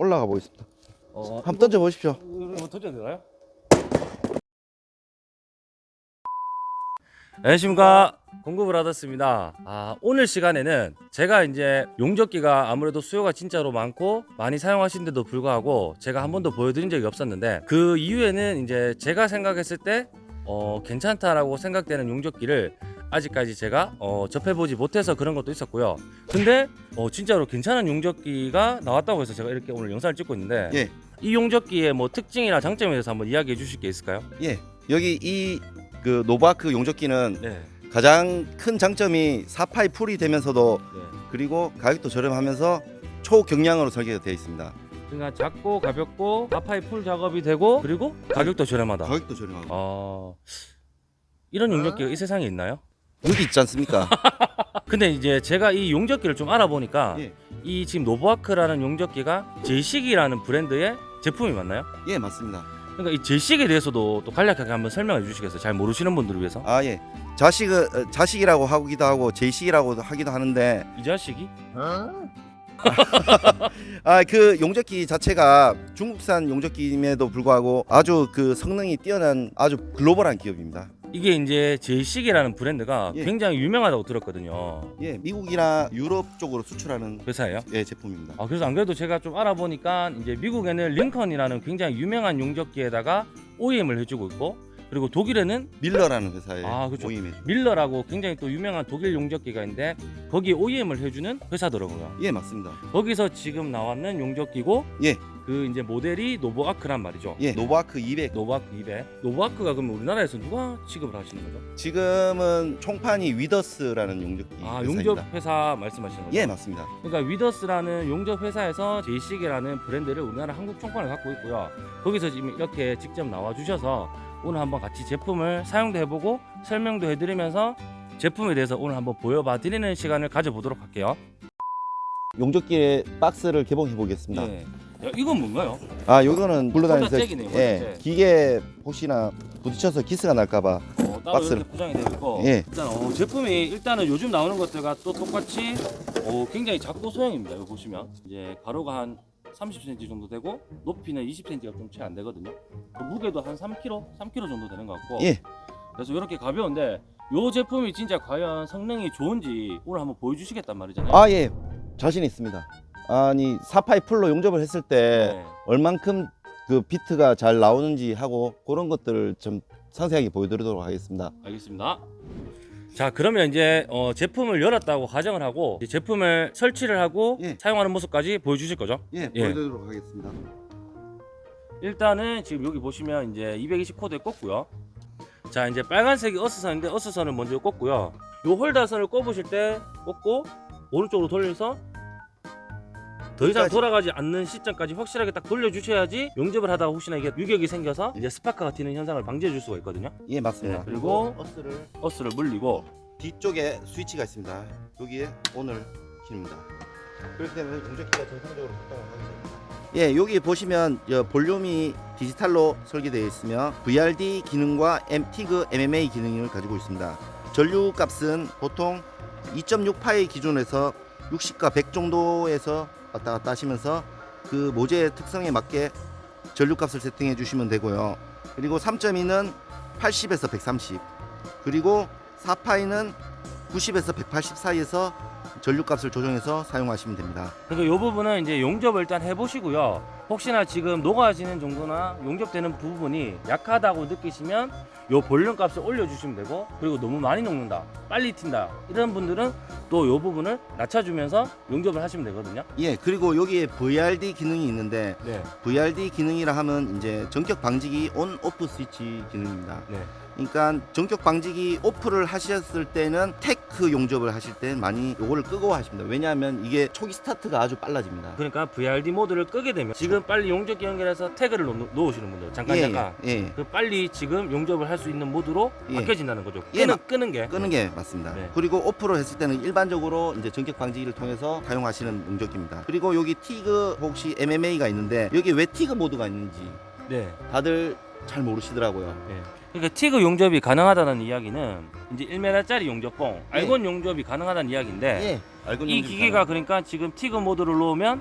올라가 보겠습니다. 어, 한번 던져 보십시오. 던져도 되나요? 안녕하십니까 공급을 받았습니다 아 오늘 시간에는 제가 이제 용접기가 아무래도 수요가 진짜로 많고 많이 사용하신데도 불구하고 제가 한 번도 보여드린 적이 없었는데 그 이유에는 이제 제가 생각했을 때 어, 괜찮다라고 생각되는 용접기를 아직까지 제가 어, 접해보지 못해서 그런 것도 있었고요 근데 어, 진짜로 괜찮은 용접기가 나왔다고 해서 제가 이렇게 오늘 영상을 찍고 있는데 예. 이 용접기의 뭐 특징이나 장점에 대해서 한번 이야기해 주실 게 있을까요? 예. 여기 이 그 Novarc 용접기는 네. 가장 큰 장점이 사파이 full이 되면서도 네. 그리고 가격도 저렴하면서 초경량으로 설계가 되어 있습니다. 그러니까 작고 가볍고 사파이 full 작업이 되고 그리고 가격도 저렴하다. 가격도 저렴하고 어... 이런 용접기가 이 세상에 있나요? 여기 있지 않습니까? 근데 이제 제가 이 용접기를 좀 알아보니까 예. 이 지금 노브아크라는 용접기가 제이식이라는 브랜드의 제품이 맞나요? 예, 맞습니다. 그러니까 이 제이식에 대해서도 또 간략하게 한번 설명해 주시겠어요? 잘 모르시는 분들을 위해서. 아 예. 자식은 어, 자식이라고 하기도 하고 제이식이라고 하기도 하는데 이 자식이? 아그 용접기 자체가 중국산 용접기임에도 불구하고 아주 그 성능이 뛰어난 아주 글로벌한 기업입니다. 이게 이제 Jasic이라는 브랜드가 예. 굉장히 유명하다고 들었거든요. 예, 미국이나 유럽 쪽으로 수출하는 회사예요? 예 제품입니다. 아 그래서 안 그래도 제가 좀 알아보니까 이제 미국에는 링컨이라는 굉장히 유명한 용접기에다가 OEM을 해주고 있고 그리고 독일에는 밀러라는 회사에 아, 그렇죠. OEM 해. 밀러라고 굉장히 또 유명한 독일 용접기가 있는데 거기에 OEM을 해주는 회사더라고요. 예, 맞습니다. 거기서 지금 나왔는 용접기고 예. 그 이제 모델이 Novarc란 말이죠. 예, Novarc 200. Novarc 200. Novarc가 그러면 우리나라에서 누가 취급을 하시는 거죠? 지금은 총판이 위더스라는 용접기 아 회사입니다. 용접 회사 말씀하시는 거죠? 예, 맞습니다. 그러니까 위더스라는 용접 회사에서 제이식이라는 브랜드를 우리나라 한국 총판을 갖고 있고요. 거기서 지금 이렇게 직접 나와 주셔서 오늘 한번 같이 제품을 사용도 해보고 설명도 해드리면서 제품에 대해서 오늘 한번 보여봐 드리는 시간을 가져보도록 할게요. 용접기의 박스를 개봉해 보겠습니다. 예. 야, 이건 뭔가요? 아, 요거는 굴러다니면서 잭이네요, 예, 잭. 기계 혹시나 부딪혀서 기스가 날까 봐. 어, 박스를. 포장이 되어 있고 예. 일단 어, 제품이 일단은 요즘 나오는 것들과 또 똑같이 어, 굉장히 작고 소형입니다. 여기 보시면 이제 가로가 한 30cm 정도 되고 높이는 20cm가 좀 채 안 되거든요. 그 무게도 한 3kg, 3kg 정도 되는 것 같고 예. 그래서 이렇게 가벼운데 이 제품이 진짜 과연 성능이 좋은지 오늘 한번 보여주시겠단 말이잖아요. 아, 예. 자신 있습니다. 아니, 사파이 풀로 용접을 했을 때 네. 얼만큼 그 비트가 잘 나오는지 하고 그런 것들을 좀 상세하게 보여드리도록 하겠습니다. 알겠습니다. 자 그러면 이제 어, 제품을 열었다고 가정을 하고 제품을 설치를 하고 예. 사용하는 모습까지 보여주실 거죠? 예, 예. 보여드리도록 하겠습니다. 일단은 지금 여기 보시면 이제 220 코드에 꽂고요. 자 이제 빨간색이 어스선인데 어스선을 먼저 꽂고요. 요 홀더선을 꼽으실 때 꽂고 오른쪽으로 돌려서 더 이상. 돌아가지 않는 시점까지 확실하게 딱 돌려주셔야지 용접을 하다가 혹시나 이게 유격이 생겨서 이제 스파크가 튀는 현상을 방지해 줄 수가 있거든요. 예, 맞습니다. 네, 그리고 어스를 어스를 물리고 뒤쪽에 스위치가 있습니다. 여기에 온을 킵니다. 그렇기 때문에 용접기가 정상적으로 작동을 하게 됩니다. 예, 여기 보시면 여 볼륨이 디지털로 설계되어 있으며 VRD 기능과 MTIG MMA 기능을 가지고 있습니다. 전류 값은 보통 2.6파의 기준에서 60과 100 정도에서 왔다 갔다 하시면서 그 모재의 특성에 맞게 전류 값을 세팅해 주시면 되고요. 그리고 3.2는 80에서 130 그리고 4파이는 90에서 180 사이에서 전류값을 조정해서 사용하시면 됩니다. 그러니까 이 부분은 이제 용접을 일단 해보시고요. 혹시나 지금 녹아지는 정도나 용접되는 부분이 약하다고 느끼시면 요 볼륨 값을 올려주시면 되고 그리고 너무 많이 녹는다, 빨리 튄다 이런 분들은 또 요 부분을 낮춰주면서 용접을 하시면 되거든요. 예, 그리고 여기에 VRD 기능이 있는데 네, VRD 기능이라 하면 이제 전격 방지기 on off 스위치 기능입니다. 네. 그러니까 전격 방지기 off를 하셨을 때는 tack 용접을 하실 때 많이 요거를 끄고 하십니다. 왜냐하면 이게 초기 스타트가 아주 빨라집니다. 그러니까 VRD 모드를 끄게 되면 지금 빨리 용접기 연결해서 tack을 놓, 놓으시는 분들 잠깐 예, 잠깐 예, 그 빨리 지금 용접을 할 수 있는 모드로 예. 바뀌어진다는 거죠. 예, 끄는, 끄는 게 끄는 게 맞습니다. 네. 그리고 off로 했을 때는 일반적으로 이제 전격 방지기를 통해서 사용하시는 용접기입니다. 그리고 여기 티그 혹시 MMA가 있는데 여기 왜 티그 모드가 있는지 네. 다들 잘 모르시더라고요. 네. 그러니까 티그 용접이 가능하다는 이야기는 이제 1m짜리 용접봉, 알곤 용접이 가능하다는 이야기인데 예, 이 기계가 그러니까 지금 티그 모드를 놓으면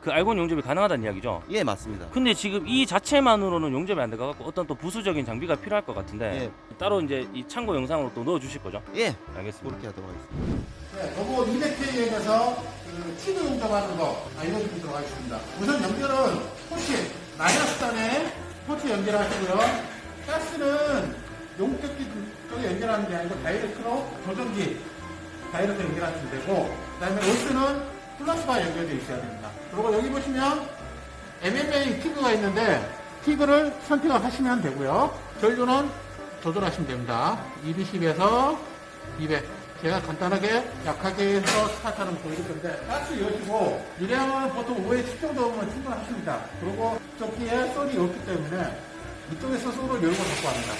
그 알곤 용접이 가능하다는 이야기죠. 예, 맞습니다. 근데 지금 이 자체만으로는 용접이 안 돼가지고 어떤 또 부수적인 장비가 필요할 것 같은데 따로 이제 이 참고 영상으로 또 넣어 주실 거죠? 예, 알겠습니다. 그렇게 하도록 하겠습니다. 네, 요거 200K에서 그 TIG 용접하는 거 알려드리도록 하겠습니다. 우선 연결은 토치, 마이너스 단에 토치 연결하시고요. 가스는 용접기 쪽에 연결하는 게 아니고 direct로 조정기 direct 연결하시면 되고 그 다음에 어스는 플러스가 연결되어 있어야 됩니다. 그리고 여기 보시면 MMA TIG가 있는데 티그를 선택을 하시면 되고요. 전류는 조절하시면 됩니다. 220에서 200. 제가 간단하게 약하게 해서 스타트하는 거 보여줄 건데 가스 여시고 유량은 보통 5에 10 정도면 충분하십니다. 그리고 조끼에 솔이 없기 때문에 이쪽에서 솔을 열고 닫고 합니다.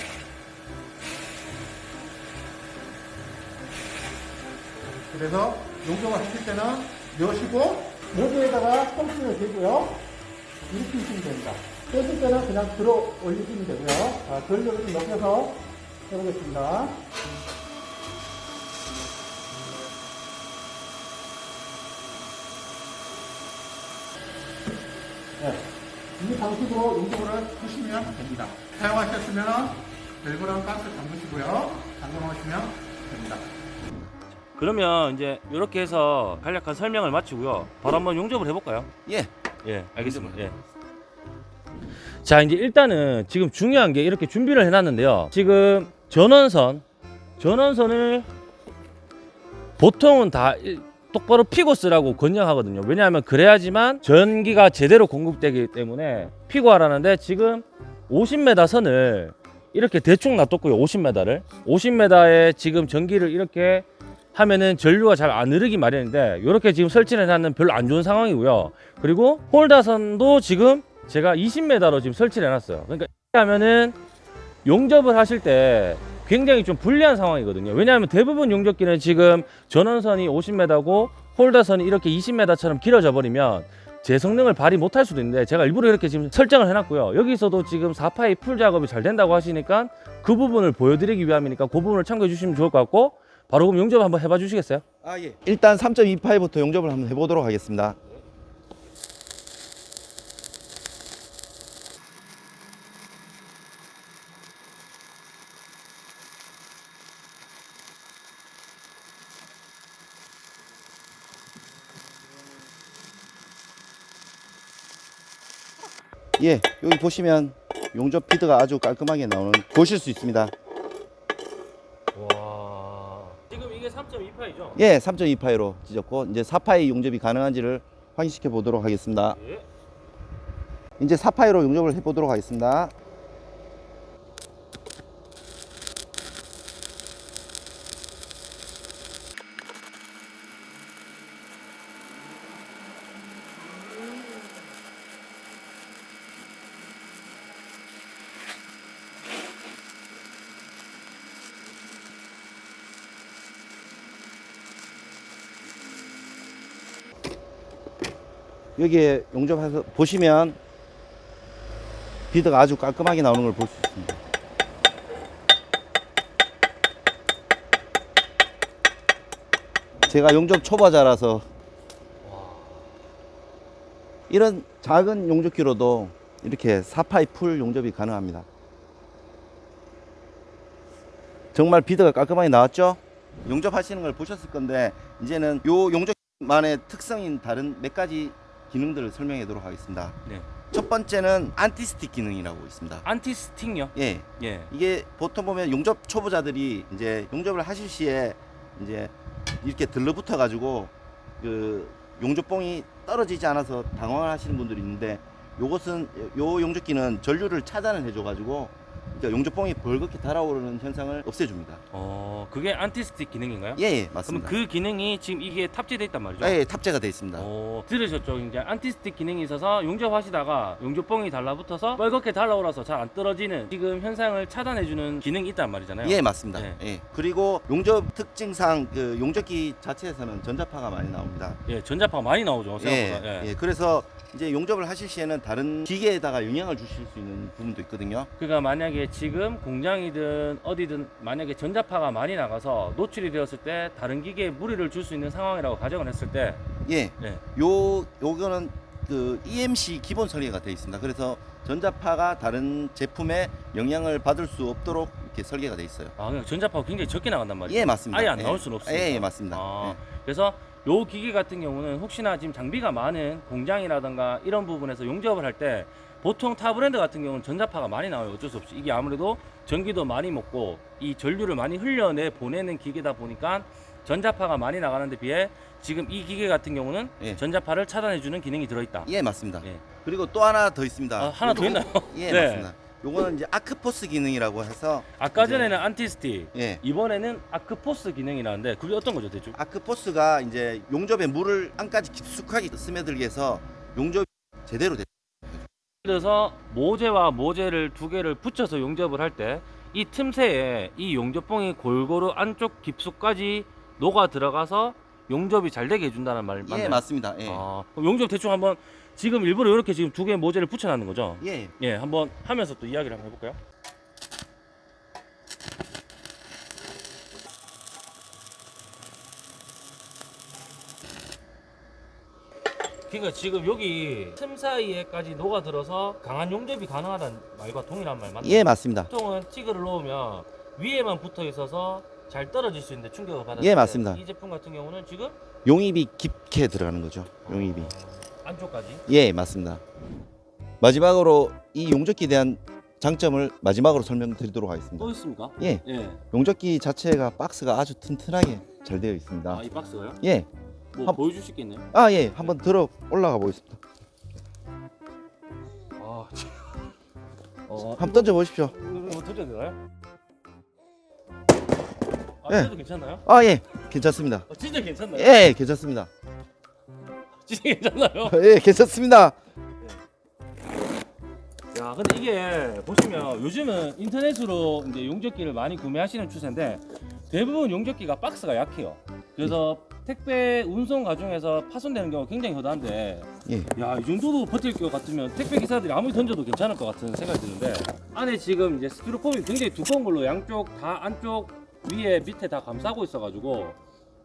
그래서 용접을 하실 때는 여시고 모두에다가 펌프를 대고요. 이렇게 하시면 됩니다. 뺐을 때는 그냥 들어 올리시면 되고요. 자, 전력을 좀 높여서 해보겠습니다. 이 방식으로 용접을 하시면 됩니다. 사용하셨으면 밸브랑 가스 잠그시고요. 잠궈놓으시면 됩니다. 그러면 이제 이렇게 해서 간략한 설명을 마치고요. 바로 한번 용접을 해볼까요? 예, 예, 알겠습니다. 예. 자, 이제 일단은 지금 중요한 게 이렇게 준비를 해놨는데요. 지금 전원선, 전원선을 보통은 다 일- 똑바로 피고 쓰라고 권장하거든요. 왜냐하면 그래야지만 전기가 제대로 공급되기 때문에 피고 하라는데 지금 50m 선을 이렇게 대충 놔뒀고요. 50m를 50m에 지금 전기를 이렇게 하면은 전류가 잘 안 흐르기 마련인데 이렇게 지금 설치를 해놨는 별로 안 좋은 상황이고요. 그리고 홀다선도 지금 제가 20m로 지금 설치를 해놨어요. 그러니까 이렇게 하면은 용접을 하실 때 굉장히 좀 불리한 상황이거든요. 왜냐하면 대부분 용접기는 지금 전원선이 50m고 홀더선이 이렇게 20m처럼 길어져 버리면 제 성능을 발휘 못할 수도 있는데 제가 일부러 이렇게 지금 설정을 해놨고요. 여기서도 지금 4파이 풀 작업이 잘 된다고 하시니까 그 부분을 보여드리기 위함이니까 그 부분을 참고해 주시면 좋을 것 같고 바로 그럼 용접 한번 해봐 주시겠어요? 아 예. 일단 3.28부터 용접을 한번 해보도록 하겠습니다. 예, 여기 보시면 용접 피드가 아주 깔끔하게 나오는 보실 수 있습니다. 와 지금 이게 3.28이죠? 예, 3.28로 찢었고 이제 4파이 용접이 가능한지를 확인시켜 보도록 하겠습니다. 예. 이제 4파이로 용접을 해 보도록 하겠습니다. 여기에 용접해서 보시면 비드가 아주 깔끔하게 나오는 걸 볼 수 있습니다. 제가 용접 초보자라서 이런 작은 용접기로도 이렇게 4파이 풀 용접이 가능합니다. 정말 비드가 깔끔하게 나왔죠? 용접하시는 걸 보셨을 건데 이제는 요 용접만의 특성인 다른 몇 가지 기능들을 설명해 도록 하겠습니다. 네. 첫 번째는 anti-stick 기능이라고 있습니다. anti-stick요? 예, 예. 이게 보통 보면 용접 초보자들이 이제 용접을 하실 시에 이제 이렇게 들러붙어 가지고 그 용접봉이 떨어지지 않아서 당황을 하시는 분들이 있는데 요것은 요 용접기는 전류를 차단을 해줘 가지고 용접봉이 벌겋게 달아오르는 현상을 없애줍니다. 어 그게 anti-stick 기능인가요? 예, 예 그럼 맞습니다. 그 기능이 지금 이게 탑재돼 있단 말이죠? 예, 예, 탑재가 되어 있습니다. 어, 들으셨죠? 이제 anti-stick 기능이 있어서 용접하시다가 용접봉이 달라붙어서 뻘겋게 달라올라서 잘 안 떨어지는 지금 현상을 차단해주는 기능이 있단 말이잖아요. 예, 맞습니다. 예. 예. 그리고 용접 특징상 그 용접기 자체에서는 전자파가 많이 나옵니다. 예, 전자파가 많이 나오죠. 예, 생각보다. 예. 예. 그래서 이제 용접을 하실 시에는 다른 기계에다가 영향을 주실 수 있는 부분도 있거든요. 그러니까 만약에 지금 공장이든 어디든 만약에 전자파가 많이 나가서 노출이 되었을 때 다른 기계에 무리를 줄 수 있는 상황이라고 가정을 했을 때 예. 예. 요 요거는 그 EMC 기본 설계가 되어 있습니다. 그래서 전자파가 다른 제품에 영향을 받을 수 없도록 이렇게 설계가 되어 있어요. 아, 그냥 전자파가 굉장히 적게 나간단 말이죠. 예, 맞습니다. 아예 안 예. 나올 수는 없습니다. 예, 예, 맞습니다. 아, 예. 그래서 요 기계 같은 경우는 혹시나 지금 장비가 많은 공장이라든가 이런 부분에서 용접을 할 때 보통 타 브랜드 같은 경우는 전자파가 많이 나와요. 어쩔 수 없이 이게 아무래도 전기도 많이 먹고 이 전류를 많이 흘려내 보내는 기계다 보니까 전자파가 많이 나가는 데 비해 지금 이 기계 같은 경우는 예. 전자파를 차단해주는 기능이 들어있다. 예, 맞습니다. 예. 그리고 또 하나 더 있습니다. 아, 하나 더 있나요? 예, 네. 맞습니다. 요거는 이제 아크포스 기능이라고 해서 아까 이제- 전에는 안티스틱, 예. 이번에는 아크포스 기능이라는데 그게 어떤 거죠, 대충? 아크포스가 이제 용접에 물을 안까지 깊숙하게 스며들게 해서 용접이 제대로 돼. 그래서 모재와 모재를 두 개를 붙여서 용접을 할 때 이 틈새에 이 용접봉이 골고루 안쪽 깊숙까지 녹아 들어가서 용접이 잘 되게 해준다는 말 맞나요? 예, 맞습니다. 예. 아, 용접 대충 한번 지금 일부러 이렇게 지금 두 개의 모재를 붙여놨는 거죠? 예. 예, 한번 하면서 또 이야기를 한번 해볼까요? 그러니까 지금 여기 틈 사이에까지 녹아들어서 강한 용접이 가능하다는 말과 동일한 말 맞나요? 예, 맞습니다. 보통은 찌그를 놓으면 위에만 붙어 있어서 잘 떨어질 수 있는데 충격을 받았을 예, 때 맞습니다. 이 제품 같은 경우는 지금 용입이 깊게 들어가는 거죠. 용입이. 어, 안쪽까지 예, 맞습니다. 마지막으로 이 용접기에 대한 장점을 마지막으로 설명드리도록 하겠습니다. 또 있습니까? 예, 예. 용접기 자체가 박스가 아주 튼튼하게 잘 되어 있습니다. 아, 이 박스가요? 예, 뭐 한- 보여줄 수 있겠네요. 아 예, 한번 들어 올라가 보겠습니다. 아, 참. 어, 한번 던져 보십시오. 이거 뭐 던져도 되나요? 아, 예. 괜찮나요? 아 예, 괜찮습니다. 어, 진짜 괜찮나요? 예, 괜찮습니다. 괜찮나요? 예, 괜찮습니다. 야, 근데 이게 보시면 요즘은 인터넷으로 이제 용접기를 많이 구매하시는 추세인데 대부분 용접기가 박스가 약해요. 그래서 택배 운송 과정에서 파손되는 경우가 굉장히 허다한데 예, 야, 이 정도도 버틸 것 같으면 택배 기사들이 아무리 던져도 괜찮을 것 같은 생각이 드는데 안에 지금 이제 스티로폼이 굉장히 두꺼운 걸로 양쪽 다 안쪽 위에 밑에 다 감싸고 있어가지고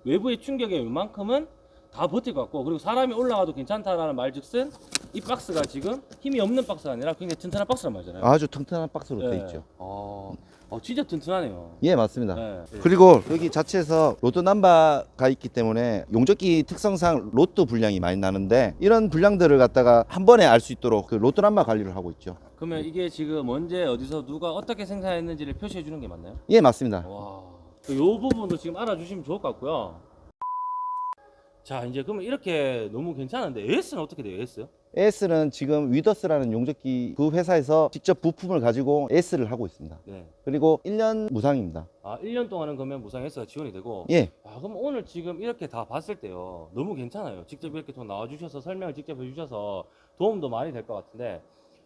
외부의 충격에 웬만큼은 다 버틸 것 같고 그리고 사람이 올라가도 괜찮다라는 말즉슨 이 박스가 지금 힘이 없는 박스가 아니라 굉장히 튼튼한 박스란 말이잖아요. 아주 튼튼한 박스로 예. 되어 있죠. 아, 어, 진짜 튼튼하네요. 예, 맞습니다. 예. 그리고 여기 자체에서 로또 남바가 있기 때문에 용접기 특성상 로또 분량이 많이 나는데 이런 분량들을 갖다가 한 번에 알 수 있도록 그 로또 남바 관리를 하고 있죠. 그러면 이게 지금 언제 어디서 누가 어떻게 생산했는지를 표시해 주는 게 맞나요? 예, 맞습니다. 와, 이 부분도 지금 알아주시면 좋을 것 같고요. 자, 이제 그러면 이렇게 너무 괜찮은데 AS는 어떻게 돼요? AS? AS는 지금 위더스라는 용접기 그 회사에서 직접 부품을 가지고 AS를 하고 있습니다. 네. 그리고 1년 무상입니다. 아, 1년 동안은 그러면 무상 AS가 지원이 되고. 예, 아, 그럼 오늘 지금 이렇게 다 봤을 때요. 너무 괜찮아요. 직접 이렇게 또 나와주셔서 설명을 직접 해주셔서 도움도 많이 될 것 같은데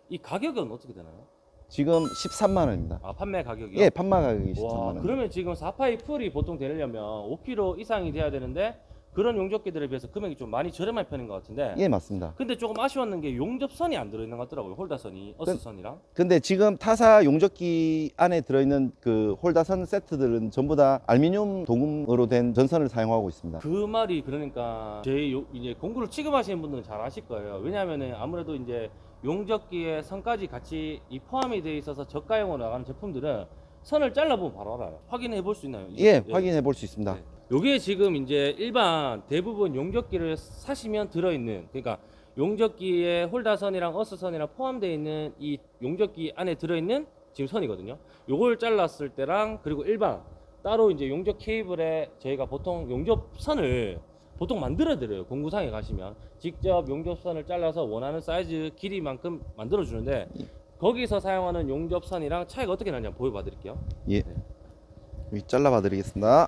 이 가격은 어떻게 되나요? 지금 13만 원입니다. 아, 판매 가격이요? 예, 판마 가격이 13만 와, 원. 그러면 지금 4파이 풀이 보통 되려면 5kg 이상이 돼야 되는데 그런 용접기들에 비해서 금액이 좀 많이 저렴한 편인 것 같은데. 예, 맞습니다. 근데 조금 아쉬웠는 게 용접선이 안 들어있는 것 같더라고요. 홀다선이, 어스선이랑. 근데 지금 타사 용접기 안에 들어있는 그 홀다선 세트들은 전부 다 알루미늄 도금으로 된 전선을 사용하고 있습니다. 그 말이 그러니까 제 요- 이제 공구를 취급하시는 분들은 잘 아실 거예요. 왜냐하면은 아무래도 이제 용접기에 선까지 같이 이 포함이 되어 있어서 저가형으로 나가는 제품들은 선을 잘라보면 바로 알아요. 확인해 볼 수 있나요? 예, 확인해 볼 수 있습니다. 네. 요게 지금 이제 일반 대부분 용접기를 사시면 들어있는 그러니까 용접기에 홀다선이랑 어스선이랑 포함되어 있는 이 용접기 안에 들어있는 지금 선이거든요. 요걸 잘랐을 때랑 그리고 일반 따로 이제 용접 케이블에 저희가 보통 용접선을 보통 만들어 드려요. 공구상에 가시면 직접 용접선을 잘라서 원하는 사이즈 길이만큼 만들어 주는데 거기서 사용하는 용접선이랑 차이가 어떻게 한번 보여봐 드릴게요. 예. 여기 잘라봐 드리겠습니다.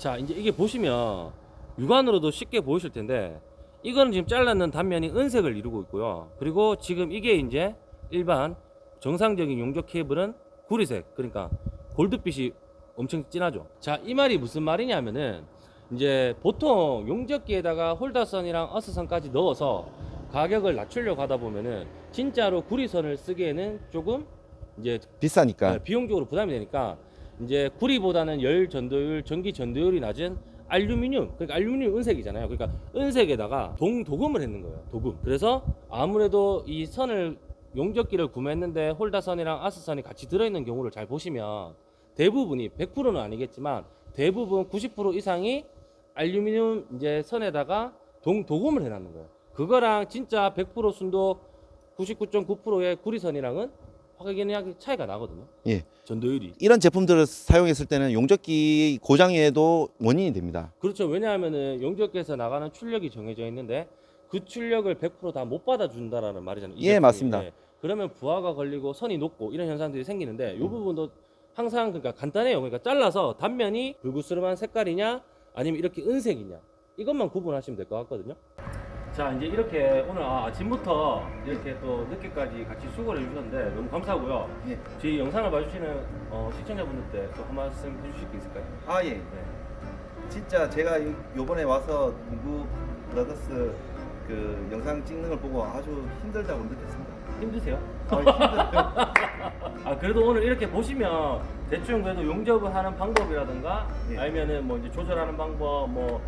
자 이제 이게 보시면 육안으로도 쉽게 보이실 텐데 이거는 지금 잘랐는 단면이 은색을 이루고 있고요 그리고 지금 이게 이제 일반 정상적인 용접 케이블은 구리색 그러니까 골드빛이 엄청 진하죠 자이 말이 무슨 말이냐면은 이제 보통 용접기에다가 홀더선이랑 어스선까지 넣어서 가격을 낮추려고 하다 보면은 진짜로 구리선을 쓰기에는 조금 이제 비싸니까. 네, 비용적으로 부담이 되니까 이제 구리보다는 열 전도율, 전기 전도율이 낮은 알루미늄 그러니까 알루미늄 은색이잖아요. 그러니까 은색에다가 동 도금을 했는 거예요. 도금. 그래서 아무래도 이 선을 용접기를 구매했는데 홀다선이랑 아스선이 같이 들어있는 경우를 잘 보시면 대부분이 100%는 아니겠지만 대부분 90% 이상이 알루미늄 이제 선에다가 동 도금을 해놨는 거예요. 그거랑 진짜 100% 순도 99.9%의 구리선이랑은 확연하게 차이가 나거든요. 예. 전도율이. 이런 제품들을 사용했을 때는 용접기 고장에도 원인이 됩니다. 그렇죠. 왜냐하면은 용접기에서 나가는 출력이 정해져 있는데 그 출력을 100%다 못 받아준다라는 말이잖아요. 이 예, 제품이. 맞습니다. 예. 그러면 부하가 걸리고 선이 녹고 이런 현상들이 생기는데 이 음. 부분도 항상 그러니까 간단해요. 그러니까 잘라서 단면이 불구스름한 색깔이냐 아니면 이렇게 은색이냐 이것만 구분하시면 될 것 같거든요. 자 이제 이렇게 오늘 아, 아침부터 이렇게 또 늦게까지 같이 수고를 해주셨는데 너무 감사하고요. 예. 저희 영상을 봐주시는 어, 시청자분들께 또한 말씀 해주실 게 있을까요? 아 예. 네. 진짜 제가 요- 요번에 와서 공구 브라더스 그 영상 찍는 걸 보고 아주 힘들다고 느꼈습니다. 힘드세요? 아, 힘들어요. 아 그래도 오늘 이렇게 보시면 대충 그래도 용접을 하는 방법이라든가 예. 아니면은 뭐 이제 조절하는 방법 뭐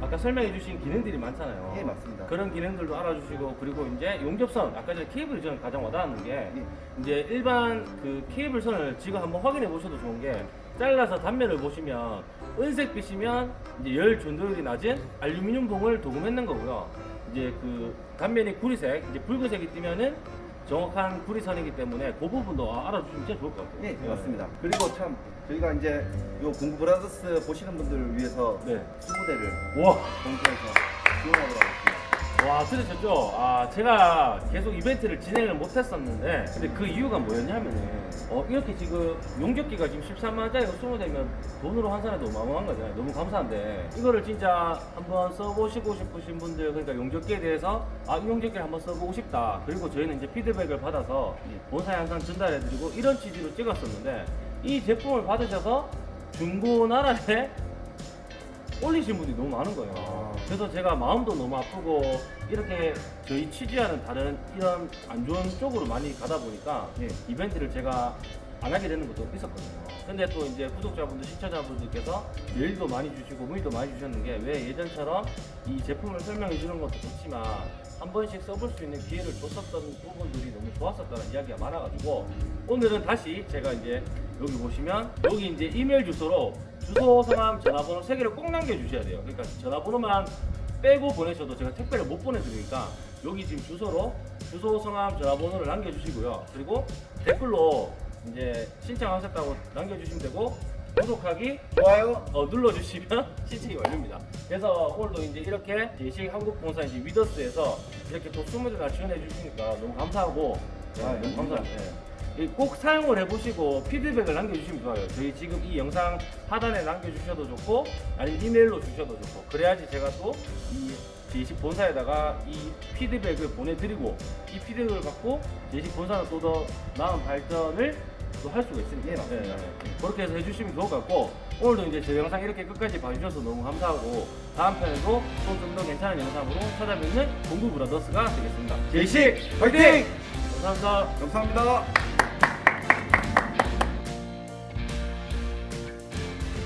아까 설명해 주신 기능들이 많잖아요. 예, 맞습니다. 그런 기능들도 알아주시고 그리고 이제 용접선 아까 전에 케이블이 저는 가장 와닿는 게 예. 이제 일반 그 케이블 선을 지금 한번 확인해 보셔도 좋은 게 잘라서 단면을 보시면 은색빛이면 이제 열 전도율이 낮은 알루미늄 봉을 도금했는 거고요. 이제 그 단면이 구리색, 이제 붉은색이 뜨면은 정확한 구리선이기 때문에 그 부분도 아- 알아주시면 진짜 좋을 것 같아요. 네, 맞습니다. 그리고 참 저희가 이제 요 공구 브라더스 보시는 분들을 위해서 네. 20대를 와, 공개해서 지원하도록 하겠습니다. 와 들으셨죠? 아 제가 계속 이벤트를 진행을 못했었는데 근데 그 이유가 뭐였냐면은 어 이렇게 지금 용접기가 지금 13만 원짜리가 20대면 돈으로 환산해도 어마어마한 거잖아요. 너무 감사한데 이거를 진짜 한번 써보시고 싶으신 분들 그러니까 용접기에 대해서 아 이 용접기를 한번 써보고 싶다. 그리고 저희는 이제 피드백을 받아서 예. 본사에 항상 전달해드리고 이런 취지로 찍었었는데 이 제품을 받으셔서 중고나라에 올리신 분들이 너무 많은 거예요. 아. 그래서 제가 마음도 너무 아프고 이렇게 저희 취지와는 다른 이런 안 좋은 쪽으로 많이 가다 보니까 예. 이벤트를 제가 안 하게 되는 것도 있었거든요. 근데 또 이제 구독자분들, 시청자분들께서 메일도 많이 주시고 문의도 많이 주셨는 게 왜 예전처럼 이 제품을 설명해 주는 것도 좋지만 한 번씩 써볼 수 있는 기회를 줬었던 부분들이 너무 좋았었다는 이야기가 많아가지고 오늘은 다시 제가 이제 여기 보시면 여기 이제 이메일 주소로 주소, 성함, 전화번호 세 개를 꼭 남겨주셔야 돼요. 그러니까 전화번호만 빼고 보내셔도 제가 택배를 못 보내드리니까 여기 지금 주소로 주소, 성함, 전화번호를 남겨주시고요. 그리고 댓글로 이제 신청하셨다고 남겨주시면 되고 구독하기 좋아요. 어, 눌러주시면 신청이 완료입니다. 그래서 오늘도 이제 이렇게 제시 한국봉사 이제 위더스에서 이렇게 또 20대나 지원해 주시니까 너무 감사하고 네, 아, 너무 감사합니다. 예. 꼭 사용을 해보시고 피드백을 남겨주시면 좋아요. 저희 지금 이 영상 하단에 남겨주셔도 좋고 아니면 이메일로 주셔도 좋고 그래야지 제가 또이 제시 본사에다가 이 피드백을 보내드리고 이 피드백을 갖고 제시 본사는 또 더 나은 발전을 또 할 수가 있으니까 예, 맞습니다. 그렇게 해서 해주시면 좋을 것 같고 오늘도 이제 제 영상 이렇게 끝까지 봐주셔서 너무 감사하고 다음 편에도 또 좀 더 괜찮은 영상으로 찾아뵙는 공부 브라더스가 되겠습니다. 제시 화이팅! 감사합니다. 감사합니다.